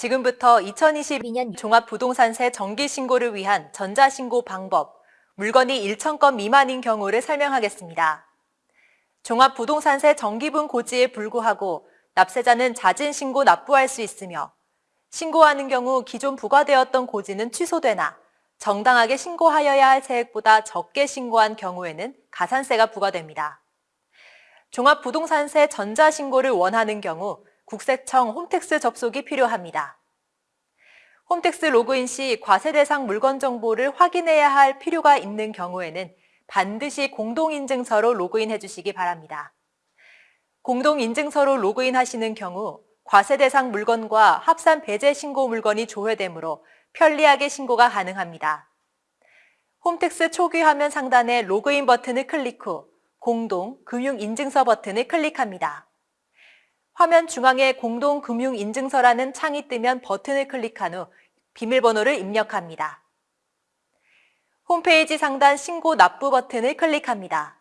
지금부터 2022년 종합부동산세 정기신고를 위한 전자신고 방법, 물건이 1,000건 미만인 경우를 설명하겠습니다. 종합부동산세 정기분 고지에 불구하고 납세자는 잦은 신고 납부할 수 있으며 신고하는 경우 기존 부과되었던 고지는 취소되나 정당하게 신고하여야 할 세액보다 적게 신고한 경우에는 가산세가 부과됩니다. 종합부동산세 전자신고를 원하는 경우 국세청 홈택스 접속이 필요합니다. 홈택스 로그인 시 과세 대상 물건 정보를 확인해야 할 필요가 있는 경우에는 반드시 공동인증서로 로그인해 주시기 바랍니다. 공동인증서로 로그인 하시는 경우 과세 대상 물건과 합산 배제 신고 물건이 조회되므로 편리하게 신고가 가능합니다. 홈택스 초기 화면 상단의 로그인 버튼을 클릭 후 공동 금융인증서 버튼을 클릭합니다. 화면 중앙에 공동 금융인증서라는 창이 뜨면 버튼을 클릭한 후 비밀번호를 입력합니다. 홈페이지 상단 신고 납부 버튼을 클릭합니다.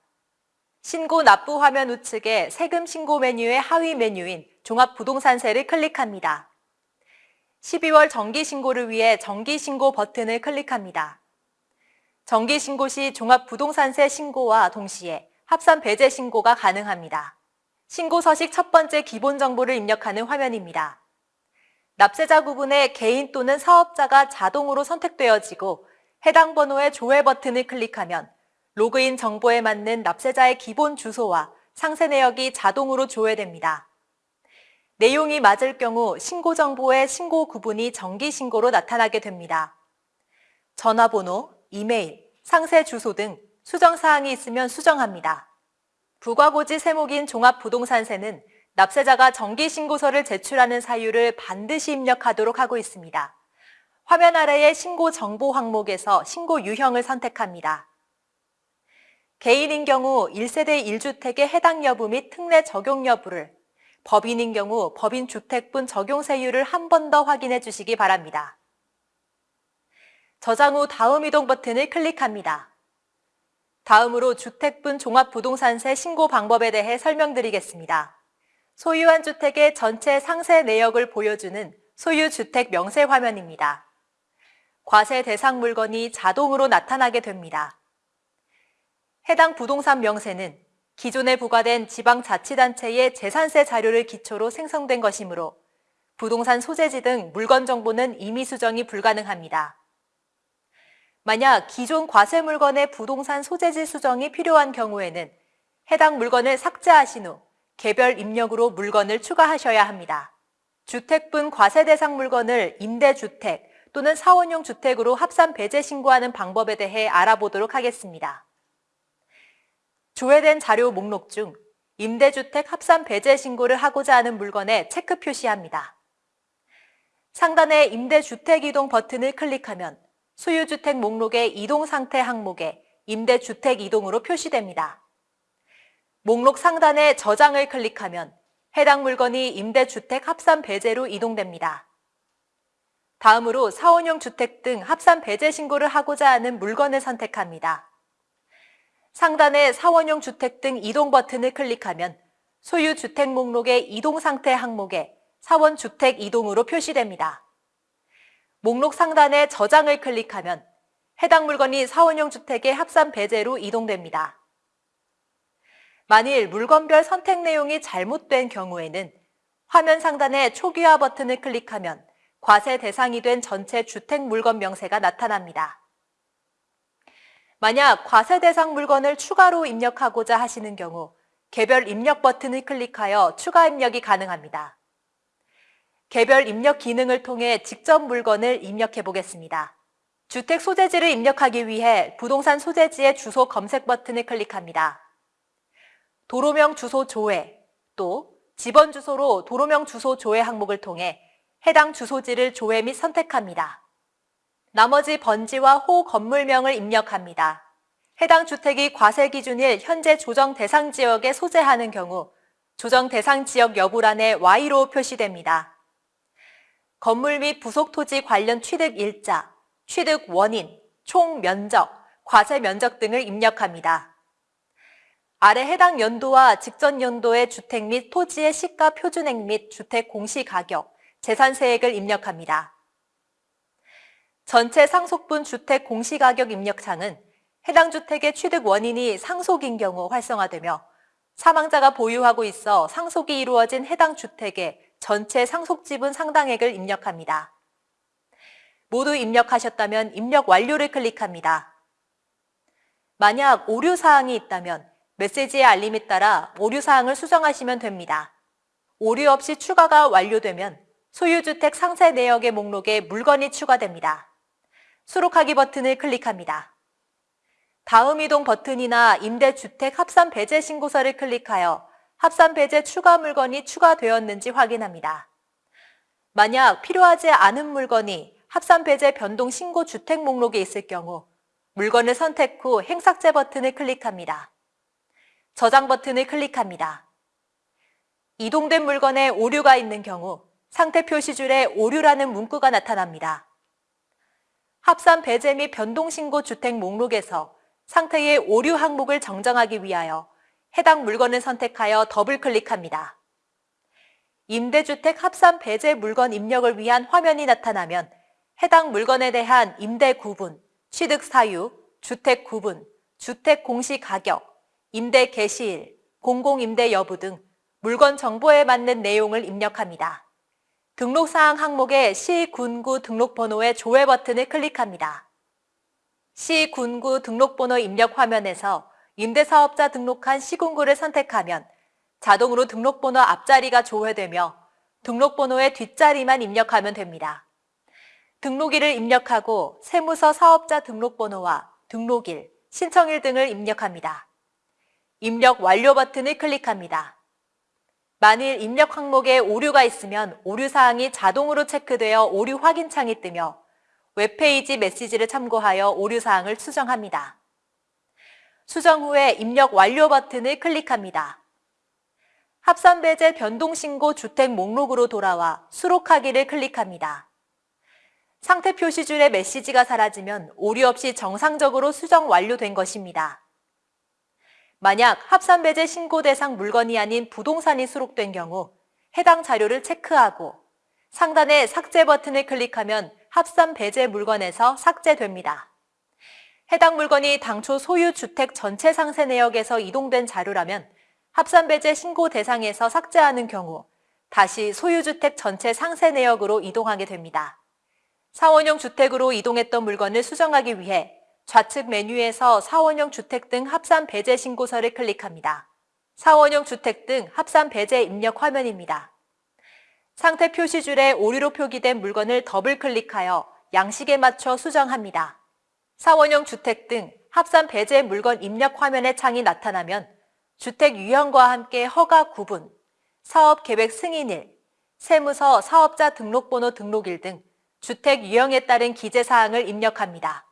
신고 납부 화면 우측에 세금 신고 메뉴의 하위 메뉴인 종합부동산세를 클릭합니다. 12월 정기신고를 위해 정기신고 버튼을 클릭합니다. 정기신고 시 종합부동산세 신고와 동시에 합산 배제 신고가 가능합니다. 신고 서식 첫 번째 기본 정보를 입력하는 화면입니다. 납세자 구분에 개인 또는 사업자가 자동으로 선택되어지고 해당 번호의 조회 버튼을 클릭하면 로그인 정보에 맞는 납세자의 기본 주소와 상세 내역이 자동으로 조회됩니다. 내용이 맞을 경우 신고 정보의 신고 구분이 정기 신고로 나타나게 됩니다. 전화번호, 이메일, 상세 주소 등 수정 사항이 있으면 수정합니다. 부과고지 세목인 종합부동산세는 납세자가 정기신고서를 제출하는 사유를 반드시 입력하도록 하고 있습니다. 화면 아래의 신고 정보 항목에서 신고 유형을 선택합니다. 개인인 경우 1세대 1주택의 해당 여부 및 특례 적용 여부를, 법인인 경우 법인 주택분 적용세율을 한 번 더 확인해 주시기 바랍니다. 저장 후 다음 이동 버튼을 클릭합니다. 다음으로 주택분 종합부동산세 신고 방법에 대해 설명드리겠습니다. 소유한 주택의 전체 상세 내역을 보여주는 소유주택 명세 화면입니다. 과세 대상 물건이 자동으로 나타나게 됩니다. 해당 부동산 명세는 기존에 부과된 지방자치단체의 재산세 자료를 기초로 생성된 것이므로 부동산 소재지 등 물건 정보는 임의 수정이 불가능합니다. 만약 기존 과세 물건의 부동산 소재지 수정이 필요한 경우에는 해당 물건을 삭제하신 후 개별 입력으로 물건을 추가하셔야 합니다. 주택분 과세 대상 물건을 임대주택 또는 사원용 주택으로 합산 배제 신고하는 방법에 대해 알아보도록 하겠습니다. 조회된 자료 목록 중 임대주택 합산 배제 신고를 하고자 하는 물건에 체크 표시합니다. 상단의 임대주택 이동 버튼을 클릭하면 소유주택 목록의 이동 상태 항목에 임대주택 이동으로 표시됩니다. 목록 상단의 저장을 클릭하면 해당 물건이 임대주택 합산 배제로 이동됩니다. 다음으로 사원용 주택 등 합산 배제 신고를 하고자 하는 물건을 선택합니다. 상단의 사원용 주택 등 이동 버튼을 클릭하면 소유 주택 목록의 이동 상태 항목에 사원 주택 이동으로 표시됩니다. 목록 상단에 저장을 클릭하면 해당 물건이 사원용 주택의 합산 배제로 이동됩니다. 만일 물건별 선택 내용이 잘못된 경우에는 화면 상단의 초기화 버튼을 클릭하면 과세 대상이 된 전체 주택 물건 명세가 나타납니다. 만약 과세 대상 물건을 추가로 입력하고자 하시는 경우 개별 입력 버튼을 클릭하여 추가 입력이 가능합니다. 개별 입력 기능을 통해 직접 물건을 입력해 보겠습니다. 주택 소재지를 입력하기 위해 부동산 소재지의 주소 검색 버튼을 클릭합니다. 도로명 주소 조회 또 집원 주소로 도로명 주소 조회 항목을 통해 해당 주소지를 조회 및 선택합니다. 나머지 번지와 호 건물명을 입력합니다. 해당 주택이 과세 기준일 현재 조정 대상 지역에 소재하는 경우 조정 대상 지역 여부란에 Y로 표시됩니다. 건물 및 부속 토지 관련 취득 일자, 취득 원인, 총 면적, 과세 면적 등을 입력합니다. 아래 해당 연도와 직전 연도의 주택 및 토지의 시가 표준액 및 주택 공시가격, 재산세액을 입력합니다. 전체 상속분 주택 공시가격 입력창은 해당 주택의 취득 원인이 상속인 경우 활성화되며 사망자가 보유하고 있어 상속이 이루어진 해당 주택의 전체 상속 지분 상당액을 입력합니다. 모두 입력하셨다면 입력 완료를 클릭합니다. 만약 오류 사항이 있다면 메시지의 알림에 따라 오류 사항을 수정하시면 됩니다. 오류 없이 추가가 완료되면 소유주택 상세 내역의 목록에 물건이 추가됩니다. 수록하기 버튼을 클릭합니다. 다음 이동 버튼이나 임대주택 합산 배제 신고서를 클릭하여 합산 배제 추가 물건이 추가되었는지 확인합니다. 만약 필요하지 않은 물건이 합산 배제 변동 신고 주택 목록에 있을 경우 물건을 선택 후 행삭제 버튼을 클릭합니다. 저장 버튼을 클릭합니다. 이동된 물건에 오류가 있는 경우 상태 표시줄에 오류라는 문구가 나타납니다. 합산 배제 및 변동 신고 주택 목록에서 상태의 오류 항목을 정정하기 위하여 해당 물건을 선택하여 더블 클릭합니다. 임대주택 합산 배제 물건 입력을 위한 화면이 나타나면 해당 물건에 대한 임대 구분, 취득 사유, 주택 구분, 주택 공시 가격, 임대 개시일, 공공임대 여부 등 물건 정보에 맞는 내용을 입력합니다. 등록사항 항목의 시, 군 구 등록번호의 조회 버튼을 클릭합니다. 시, 군 구 등록번호 입력 화면에서 임대사업자 등록한 시군구를 선택하면 자동으로 등록번호 앞자리가 조회되며 등록번호의 뒷자리만 입력하면 됩니다. 등록일을 입력하고 세무서 사업자 등록번호와 등록일, 신청일 등을 입력합니다. 입력 완료 버튼을 클릭합니다. 만일 입력 항목에 오류가 있으면 오류 사항이 자동으로 체크되어 오류 확인 창이 뜨며 웹페이지 메시지를 참고하여 오류사항을 수정합니다. 수정 후에 입력 완료 버튼을 클릭합니다. 합산배제 변동신고 주택 목록으로 돌아와 수록하기를 클릭합니다. 상태 표시줄의 메시지가 사라지면 오류 없이 정상적으로 수정 완료된 것입니다. 만약 합산배제 신고 대상 물건이 아닌 부동산이 수록된 경우 해당 자료를 체크하고 상단의 삭제 버튼을 클릭하면 합산 배제 물건에서 삭제됩니다. 해당 물건이 당초 소유 주택 전체 상세 내역에서 이동된 자료라면 합산 배제 신고 대상에서 삭제하는 경우 다시 소유주택 전체 상세 내역으로 이동하게 됩니다. 사원형 주택으로 이동했던 물건을 수정하기 위해 좌측 메뉴에서 사원형 주택 등 합산 배제 신고서를 클릭합니다. 사원형 주택 등 합산 배제 입력 화면입니다. 상태 표시줄에 오류로 표기된 물건을 더블 클릭하여 양식에 맞춰 수정합니다. 사원형 주택 등 합산 배제 물건 입력 화면의 창이 나타나면 주택 유형과 함께 허가 구분, 사업 계획 승인일, 세무서 사업자 등록번호 등록일 등 주택 유형에 따른 기재 사항을 입력합니다.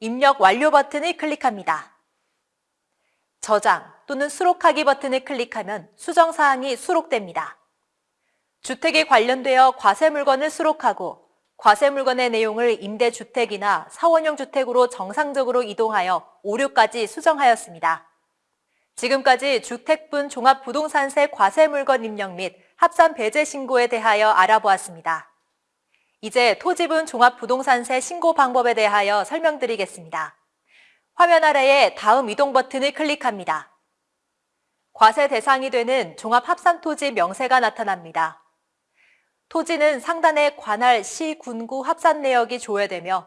입력 완료 버튼을 클릭합니다. 저장 또는 수록하기 버튼을 클릭하면 수정 사항이 수록됩니다. 주택에 관련되어 과세 물건을 수록하고 과세 물건의 내용을 임대주택이나 사원형 주택으로 정상적으로 이동하여 오류까지 수정하였습니다. 지금까지 주택분 종합부동산세 과세 물건 입력 및 합산 배제 신고에 대하여 알아보았습니다. 이제 토지분 종합부동산세 신고 방법에 대하여 설명드리겠습니다. 화면 아래에 다음 이동 버튼을 클릭합니다. 과세 대상이 되는 종합합산토지 명세가 나타납니다. 토지는 상단에 관할 시, 군구 합산 내역이 조회되며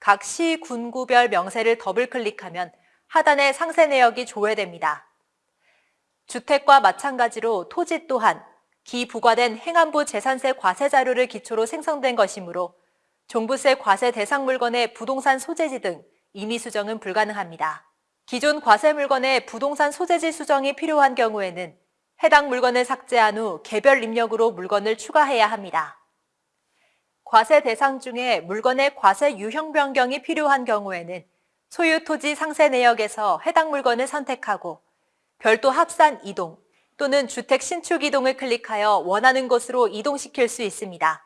각 시, 군구별 명세를 더블 클릭하면 하단에 상세 내역이 조회됩니다. 주택과 마찬가지로 토지 또한 기부과된 행안부 재산세 과세 자료를 기초로 생성된 것이므로 종부세 과세 대상 물건의 부동산 소재지 등 임의 수정은 불가능합니다. 기존 과세 물건의 부동산 소재지 수정이 필요한 경우에는 해당 물건을 삭제한 후 개별 입력으로 물건을 추가해야 합니다. 과세 대상 중에 물건의 과세 유형 변경이 필요한 경우에는 소유 토지 상세 내역에서 해당 물건을 선택하고 별도 합산 이동 또는 주택 신축 이동을 클릭하여 원하는 곳으로 이동시킬 수 있습니다.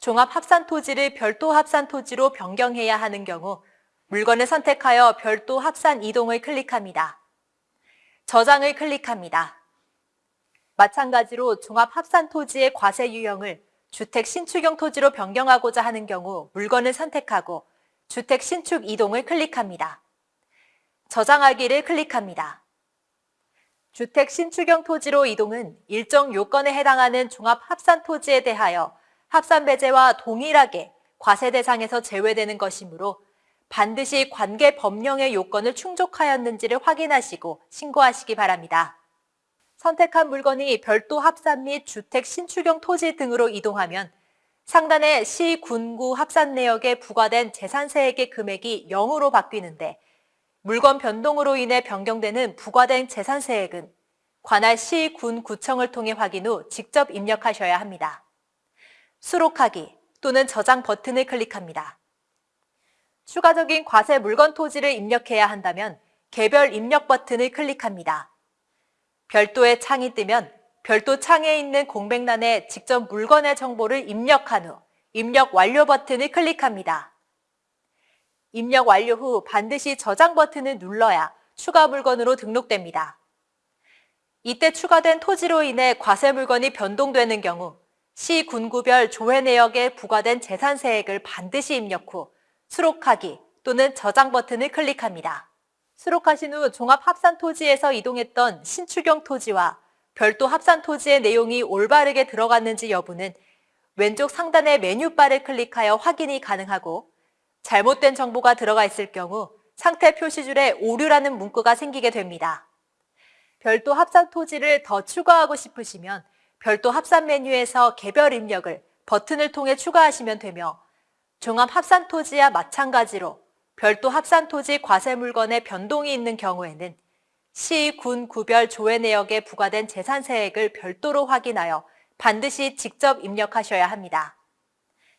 종합 합산 토지를 별도 합산 토지로 변경해야 하는 경우 물건을 선택하여 별도 합산 이동을 클릭합니다. 저장을 클릭합니다. 마찬가지로 종합 합산 토지의 과세 유형을 주택 신축형 토지로 변경하고자 하는 경우 물건을 선택하고 주택 신축 이동을 클릭합니다. 저장하기를 클릭합니다. 주택 신축형 토지로 이동은 일정 요건에 해당하는 종합합산 토지에 대하여 합산 배제와 동일하게 과세 대상에서 제외되는 것이므로 반드시 관계 법령의 요건을 충족하였는지를 확인하시고 신고하시기 바랍니다. 선택한 물건이 별도 합산 및 주택 신축형 토지 등으로 이동하면 상단의 시, 군 구 합산 내역에 부과된 재산세액의 금액이 0으로 바뀌는데 물건 변동으로 인해 변경되는 부과된 재산세액은 관할 시, 군, 구청을 통해 확인 후 직접 입력하셔야 합니다. 수록하기 또는 저장 버튼을 클릭합니다. 추가적인 과세 물건 토지를 입력해야 한다면 개별 입력 버튼을 클릭합니다. 별도의 창이 뜨면 별도 창에 있는 공백란에 직접 물건의 정보를 입력한 후 입력 완료 버튼을 클릭합니다. 입력 완료 후 반드시 저장 버튼을 눌러야 추가 물건으로 등록됩니다. 이때 추가된 토지로 인해 과세 물건이 변동되는 경우 시 군구별 조회 내역에 부과된 재산세액을 반드시 입력 후 수록하기 또는 저장 버튼을 클릭합니다. 수록하신 후 종합합산 토지에서 이동했던 신축형 토지와 별도 합산 토지의 내용이 올바르게 들어갔는지 여부는 왼쪽 상단의 메뉴바를 클릭하여 확인이 가능하고 잘못된 정보가 들어가 있을 경우 상태 표시줄에 오류라는 문구가 생기게 됩니다. 별도 합산 토지를 더 추가하고 싶으시면 별도 합산 메뉴에서 개별 입력을 버튼을 통해 추가하시면 되며 종합 합산 토지와 마찬가지로 별도 합산 토지 과세 물건에 변동이 있는 경우에는 시, 군, 구별 조회 내역에 부과된 재산세액을 별도로 확인하여 반드시 직접 입력하셔야 합니다.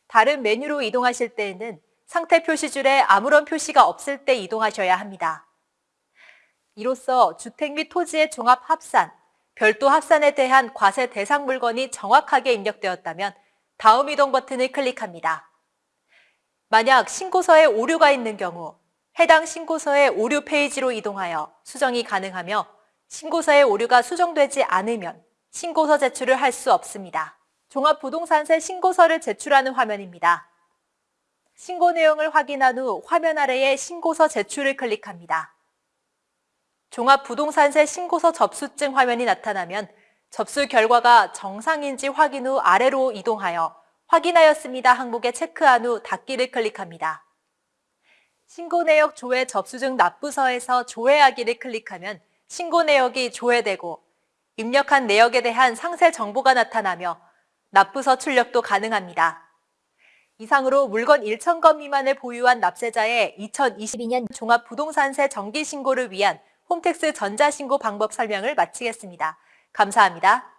다른 메뉴로 이동하실 때에는 상태 표시줄에 아무런 표시가 없을 때 이동하셔야 합니다. 이로써 주택 및 토지의 종합 합산, 별도 합산에 대한 과세 대상 물건이 정확하게 입력되었다면 다음 이동 버튼을 클릭합니다. 만약 신고서에 오류가 있는 경우 해당 신고서의 오류 페이지로 이동하여 수정이 가능하며 신고서의 오류가 수정되지 않으면 신고서 제출을 할 수 없습니다. 종합부동산세 신고서를 제출하는 화면입니다. 신고 내용을 확인한 후 화면 아래에 신고서 제출을 클릭합니다. 종합부동산세 신고서 접수증 화면이 나타나면 접수 결과가 정상인지 확인 후 아래로 이동하여 확인하였습니다 항목에 체크한 후 닫기를 클릭합니다. 신고 내역 조회 접수증 납부서에서 조회하기를 클릭하면 신고 내역이 조회되고 입력한 내역에 대한 상세 정보가 나타나며 납부서 출력도 가능합니다. 이상으로 물건 1천 건 미만을 보유한 납세자의 2022년 종합부동산세 정기신고를 위한 홈택스 전자신고 방법 설명을 마치겠습니다. 감사합니다.